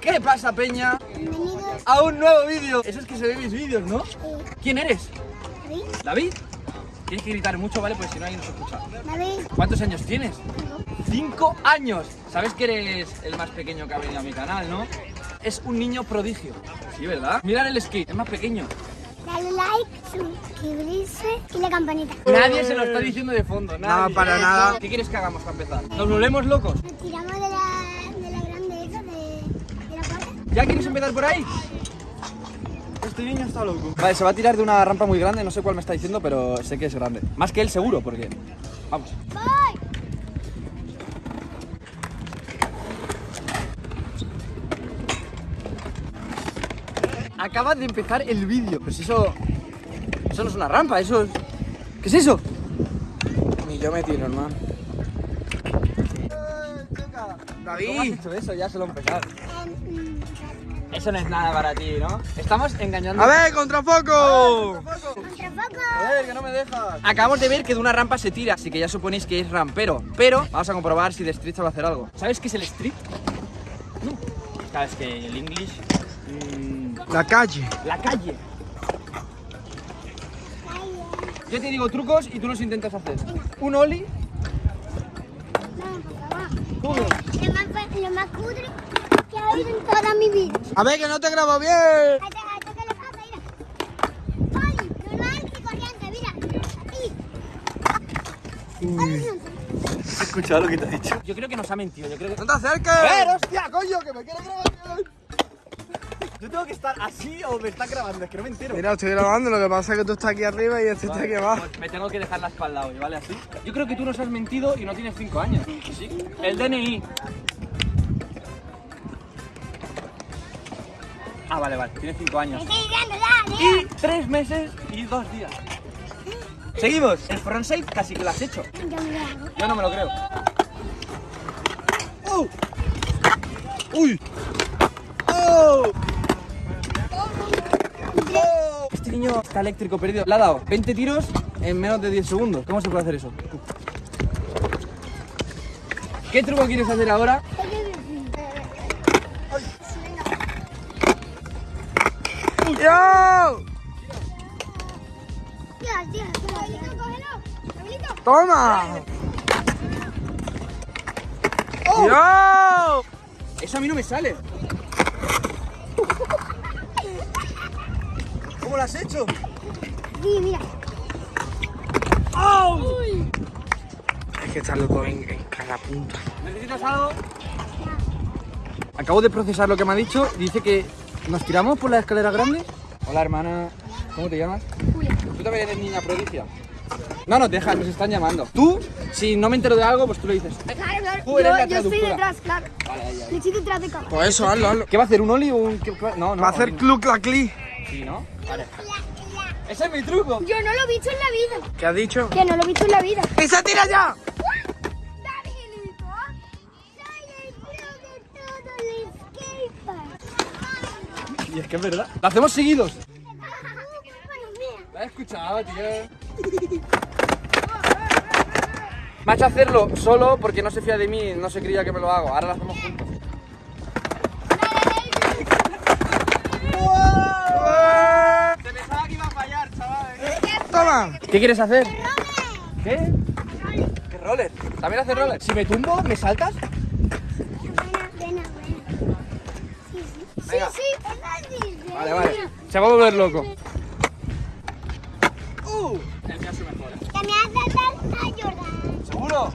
¿Qué pasa, Peña? Bienvenidos A un nuevo vídeo. Eso es que se ven mis vídeos, ¿no? ¿Quién eres? David, ¿David? Tienes que gritar mucho, ¿vale? Pues si no, alguien nos escucha. David, ¿Cuántos años tienes? ¡Cinco años! Sabes que eres el más pequeño que ha venido a mi canal, ¿no? Es un niño prodigio. Sí, ¿verdad? Mirad el skate, es más pequeño. dale like, suscribirse y la campanita. Nadie se lo está diciendo de fondo, nadie. No, para nada. ¿Qué quieres que hagamos para empezar? ¿Nos volvemos locos? Nos tiramos de la, de la grande esa, de, de la puerta. ¿Ya quieres empezar por ahí? Este niño está loco. Vale, se va a tirar de una rampa muy grande, no sé cuál me está diciendo, pero sé que es grande. Más que él seguro, porque... Vamos. ¡Voy! Acaba de empezar el vídeo. Pues eso... Eso no es una rampa, eso es... ¿Qué es eso? Ni yo me tiro, hermano. ¿Cómo has David. hecho eso? Ya se lo he empezado. Eso no es nada para ti, ¿no? Estamos engañando... A ver, contrafoco. Contrafoco. A ver, que no me dejas. Acabamos de ver que de una rampa se tira, así que ya suponéis que es rampero. Pero vamos a comprobar si de street sabe hacer algo. ¿Sabes qué es el street? No. Sabes que el English. mm, La calle. la calle. Yo te digo trucos y tú los intentas hacer. Un oli. Vamos, papá, va. ¿Cómo? Lo más, lo más cutre que ha habido en toda mi vida. A ver, que no te grabo bien. ¿Has escuchado lo que te ha dicho? Yo creo que nos ha mentido. Yo creo que. No te acerques. ¡A ver, hostia, coño! ¡Que me quiere grabar! Yo tengo que estar así o me está grabando, es que no me entero. Mira, estoy grabando, lo que pasa es que tú estás aquí arriba y este está aquí abajo. Pues me tengo que dejar la espalda hoy, ¿vale? Así. Yo creo que tú nos has mentido y no tienes 5 años. Sí. El DNI. Ah, vale, vale. Tienes 5 años. Y 3 meses y 2 días. Seguimos. El frontside casi que lo has hecho. Yo no me lo creo. ¡Uh! ¡Uy! ¡Oh! Este niño está eléctrico perdido. Le ha dado 20 tiros en menos de 10 segundos. ¿Cómo se puede hacer eso? ¿Qué truco quieres hacer ahora? ¡Yo! ¡Toma! ¡Oh! ¡Yo! Eso a mí no me sale. ¿Cómo lo has hecho? Sí, mira. Es que está loco en, en cada punta. ¿Necesitas algo? Acabo de procesar lo que me ha dicho. Dice que nos tiramos por la escalera grande. Hola, hermana. ¿Cómo te llamas? Julia. Tú también eres niña prodigia. No nos dejas, nos están llamando. Tú, si no me entero de algo, pues tú lo dices. Claro, claro. Tú eres la yo, estoy detrás, claro. Vale, ahí, ahí. Yo estoy detrás de cámara. Pues eso, hazlo, hazlo. ¿Qué va a hacer? ¿Un oli o un.? No, no. Va a hacer cluc la cli. Sí, ¿no? Vale. Ese es mi truco. Yo no lo he visto en la vida. ¿Qué has dicho? Que no lo he visto en la vida. ¡Y se tira ya! Y es que es verdad. Lo hacemos seguidos. La he escuchado, tío. Me ha hecho hacerlo solo porque no se fía de mí, no se creía que me lo hago. Ahora lo hacemos juntos. Se pensaba que iba a fallar, chaval. ¡Toma! ¿Qué quieres hacer? ¿Qué? ¿Qué roller? ¿También haces roller? Si me tumbo, ¿me saltas? Buena, buena, buena. Sí, sí. Sí, Venga. sí, sí. Vale, vale. Se va a volver loco. Uh, el mío se mejora. Que me hace a Jordan. ¿Seguro?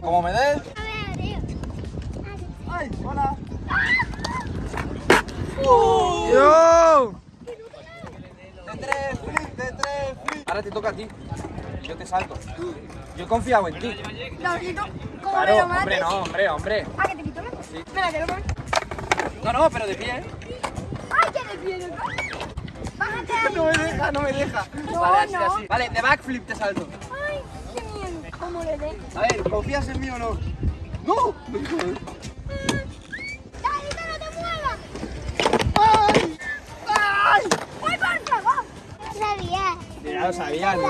Como me des. A ver, tío. ¡Ay, hola! ¡Yo! De tres, flip, de tres, flip. Ahora te toca a ti. Yo te salto. Yo he confiado en ti. Davidito, ¿cómo Claro, me lo hombre, mates? no, hombre, hombre. Ah, que te quito, ¿no? Sí. Espera, que lo pongo. No, no, pero de pie, ¿eh? De. Bájate ahí. No me deja, no me deja. No, vale, así, no. así. Vale, de backflip te salto. Ay, qué miedo. ¿Cómo le dé? A ver, ¿confías en mí o no? ¡No! Davidito, no te muevas. ¡Ay! ¡Ay! ¡Ay, por favor! Sabía. Ya lo sabías, ¿no?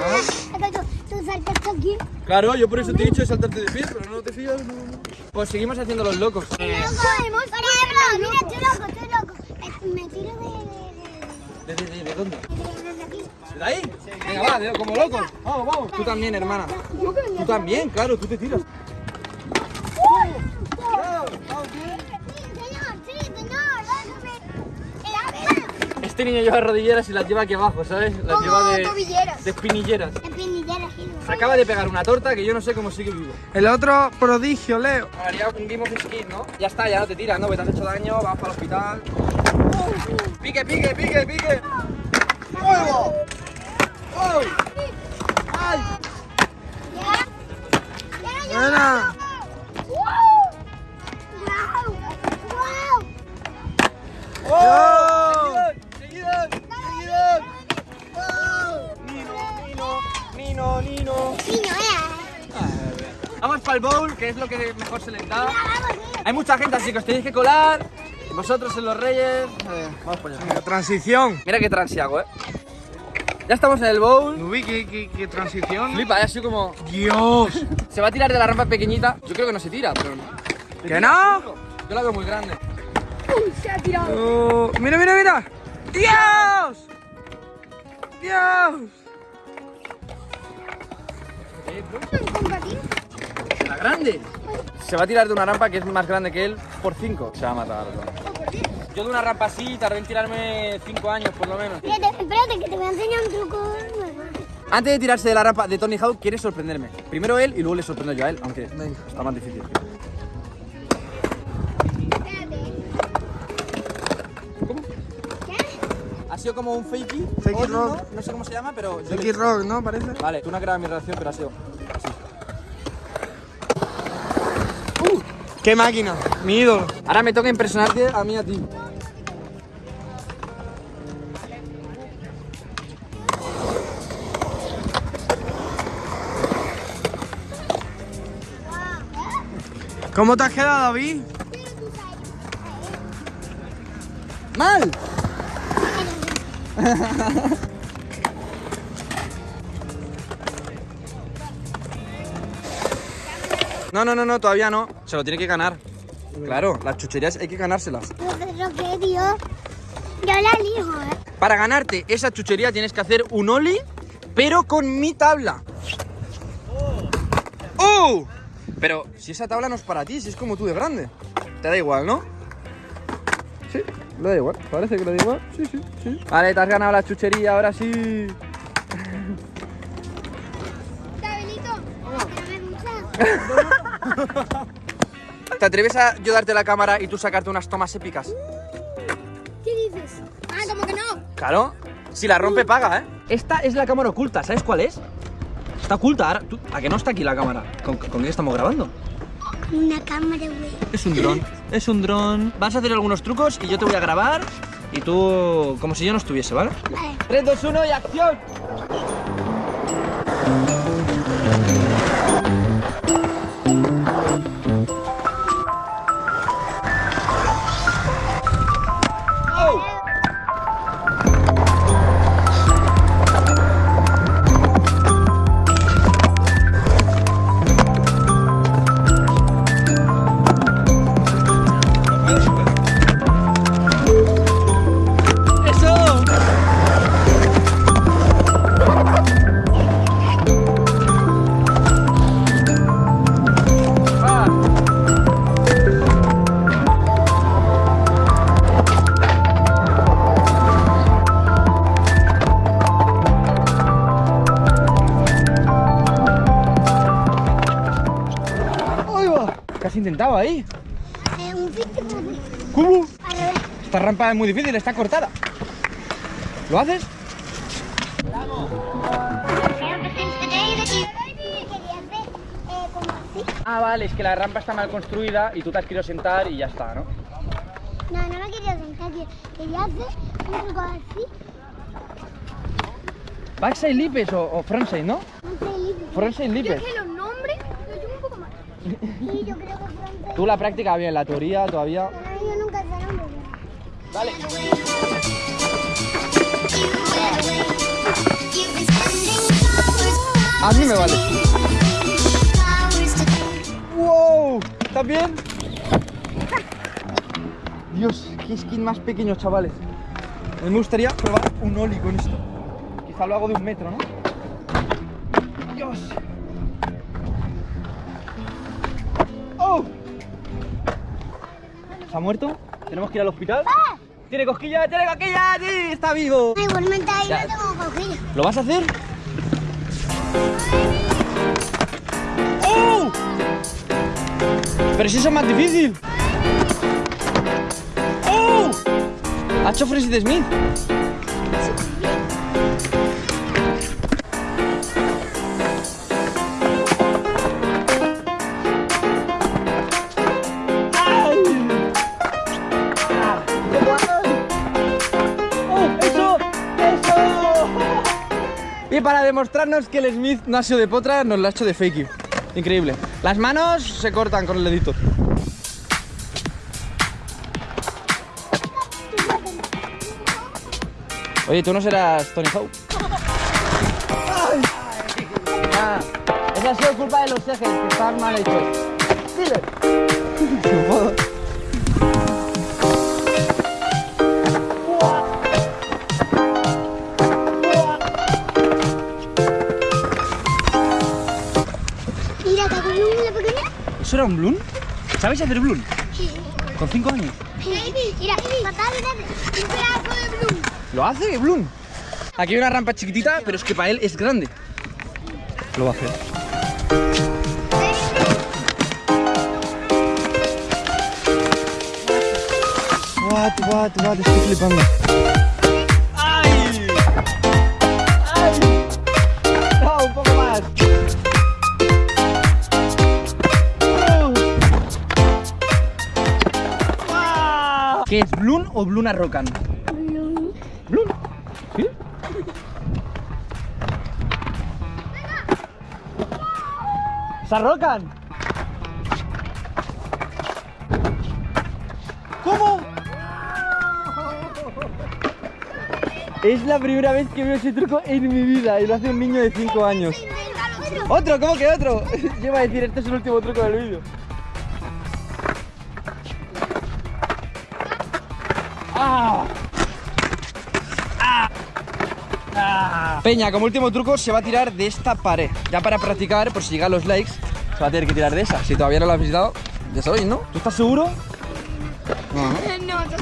Tú, tú saltaste aquí. Claro, yo por eso te he dicho de saltarte de pie, pero no te fías. no, no. Pues seguimos haciendo los locos. Podemos. Por ejemplo, mira, estoy loco, estoy ¿Dónde? ¿De ahí? Venga, va, de- como locos. Vamos, vamos. Tú también, hermana. Tú también, claro, tú te tiras. Este niño lleva rodilleras y las lleva aquí abajo, ¿sabes? Las lleva de, de espinilleras. Se acaba de pegar una torta que yo no sé cómo sigue vivo. El otro prodigio, Leo. Haría un Game of Skin, ¿no? Ya está, ya no te tiras, ¿no? Que te has hecho daño, vas para el hospital. ¡Pique, pique, pique, pique! ¡Fuego! ¡Oh! ¡Ay! Ya. Ya, ya. Buena. ¡Wow! ¡Wow! ¡Wow! Nino, Nino, eh. Vamos para el bowl, que es lo que mejor se les da. Hay mucha gente, así que os tenéis que colar. Vosotros en los reyes. Eh, vamos para allá. Transición. Mira qué transiago, eh. Ya estamos en el bowl. Uy, qué, qué, qué transición. Flipa, eh, así como. Dios. Se va a tirar de la rampa pequeñita. Yo creo que no se tira, pero. ¿Que no? Yo la veo muy grande. Oh, mira, mira, mira. Dios. Dios. ¡La grande! Se va a tirar de una rampa que es más grande que él por 5. Se va a matar. Yo de una rampa así tardé en tirarme 5 años por lo menos. Espérate, espérate, que te voy a enseñar un truco nuevo. Antes de tirarse de la rampa de Tony Hawk, quiere sorprenderme. Primero él y luego le sorprendo yo a él, aunque Venga. está más difícil. Sido como un fakey. Fakey rock. ¿no? No sé cómo se llama, pero. X Rock, ¿no? Parece. Vale, tú no has grabado mi reacción, pero ha sido. ¡Qué máquina! Mi ídolo. Ahora me toca impresionarte a mí y a ti. ¿Cómo te has quedado, David? ¡Mal! No, no, no, no, todavía no. Se lo tiene que ganar. Claro, las chucherías hay que ganárselas. Yo la elijo, ¿eh? Para ganarte esa chuchería tienes que hacer un oli, pero con mi tabla. ¡Oh! Pero si esa tabla no es para ti, si es como tú de grande. Te da igual, ¿no? Sí, le da igual. Parece que le da igual. Sí, sí, sí. Vale, te has ganado la chuchería, ahora sí. ¿Te atreves a yo darte la cámara y tú sacarte unas tomas épicas? ¿Qué dices? Ah, ¿cómo que no? Claro. Si la rompe, paga, ¿eh? Esta es la cámara oculta, ¿sabes cuál es? Está oculta. ¿A que no está aquí la cámara? ¿Con, con qué estamos grabando? Una cámara, güey. Es un dron. Es un dron. Vas a hacer algunos trucos y yo te voy a grabar y tú como si yo no estuviese, ¿vale? Vale. 3, 2, 1 y acción. Intentaba ahí. Eh. Esta rampa es muy difícil, está cortada. ¿Lo haces? Ah, vale, es que la rampa está mal construida y tú te has querido sentar y ya está, ¿no? No, no me quería sentar, que- quería hacer un truco así, Backside lipes o, o frontside, ¿no? Frontside lipes. que los nombres los tengo un poco más. Sí, yo creo que pronto. Tú la práctica bien, la teoría todavía. Yo nunca. Vale. A mí me vale. ¡Wow! ¿Estás bien? Dios, qué skin más pequeño, chavales. A mí me gustaría probar un ollie con esto. Quizá lo hago de un metro, ¿no? ¿Se ha muerto? ¿Tenemos que ir al hospital? ¿Tiene cosquilla? ¡Tiene cosquilla! ¡Sí! ¡Está vivo! Igualmente ahí Ya. no tengo cojilla. ¿Lo vas a hacer? ¡Oh! Pero si eso es más difícil. ¡Oh! Ha hecho Francis Smith. Para demostrarnos que el Smith no ha sido de potra, nos lo ha hecho de fakey. Increíble. Las manos se cortan con el dedito. Oye, tú no serás Tony Hawk. Ah, esa ha sido culpa de los ejes, que están mal hechos. Dile. ¿Eso era un bloom? ¿Sabes hacer bloom? Sí. Con 5 años. Mira, papá, mira, un pedazo de blue. ¿Lo hace, Bloom? Aquí hay una rampa chiquitita, pero es que para él es grande. Lo va a hacer. What, what, what, estoy flipando. ¿Qué es, Bloom o Bloom Arrocan? Blue. Bloom. ¿Sí? ¡Se arrocan! ¿Cómo? Es la primera vez que veo ese truco en mi vida y lo hace un niño de 5 años. ¿Otro? ¿Cómo que otro? Yo iba a decir, este es el último truco del vídeo. Peña, como último truco, se va a tirar de esta pared. Ya para practicar, por si llegan los likes, se va a tener que tirar de esa. Si todavía no lo has visitado, ya sabéis, ¿no? ¿Tú estás seguro? No, ¿no? No, sí.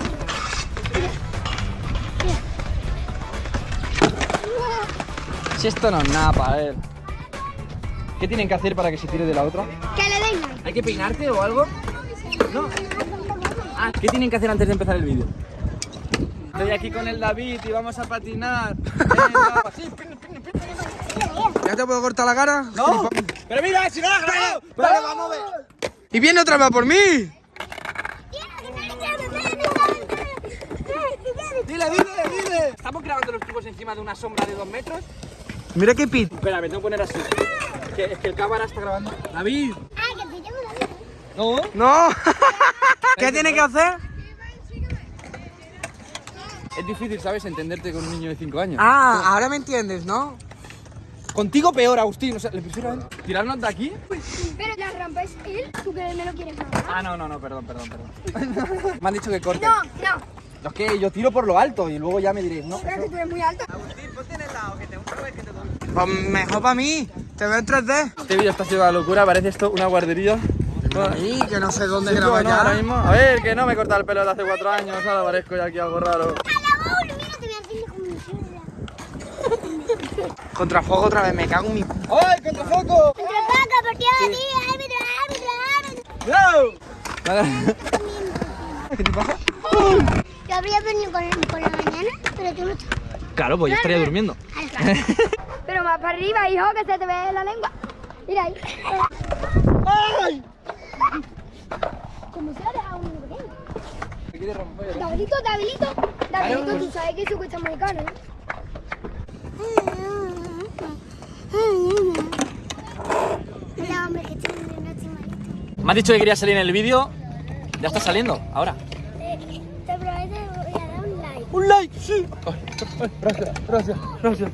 Si esto no es nada para él. ¿Qué tienen que hacer para que se tire de la otra? Que le den. ¿Hay que peinarte o algo? No. Ah, ¿qué tienen que hacer antes de empezar el vídeo? Estoy aquí con el David y vamos a patinar. ¿Ya te puedo cortar la cara? No. Pero mira, si no la has grabado. Vale, vamos a ver. Y viene otra vez por mí. Dile, dile, dile. Estamos grabando los tubos encima de una sombra de dos metros. Mira qué pit. Espera, me tengo que poner así. Que, es que el cámara está grabando. David. Ah, que te llamo David. No. No. ¿Qué tiene que hacer? Es difícil, ¿sabes? Entenderte con un niño de 5 años. Ah, ahora me entiendes, ¿no? Contigo peor, Agustín. O sea, le prefiero a él. ¿Tirarnos de aquí? Pero la rampa es él, tú que me lo quieres grabar. Ah, no, no, no, perdón, perdón, perdón. me han dicho que corte. No, no. Es que yo tiro por lo alto y luego ya me diréis, ¿no? Pero que tú eres muy alto. Pues mejor para mí. Te veo en 3D. Este vídeo está siendo una locura, parece esto una guardería. Y que no sé dónde Sí, grabar ahora mismo. A ver, que no me corta el pelo de hace cuatro años, ahora parezco ya aquí algo raro. A la bola, mira, te voy a hacer como mi suegra. Contra fuego otra vez, me cago en mi. ¡Ay, contrafoco! Entre paca, partido de ti, árbitro, árbitro, árbitro. ¡No! ¿Qué te pasa? Yo habría venido con, por la mañana, pero tú no estás. Claro, pues yo estaría durmiendo. Pero más para arriba, hijo, que se te ve la lengua. Mira ahí. ¡Ay! Como se ha dejado un niño pequeño. Davidito, Davidito. Davidito, Claro. tú sabes que eso cuesta muy caro, ¿no? Mira, hombre, que estoy viendo este malito. Me has dicho que querías salir en el vídeo. Ya está saliendo, ahora. Te prometo que voy a dar un like. ¡Un like! ¡Sí! Gracias, gracias, gracias.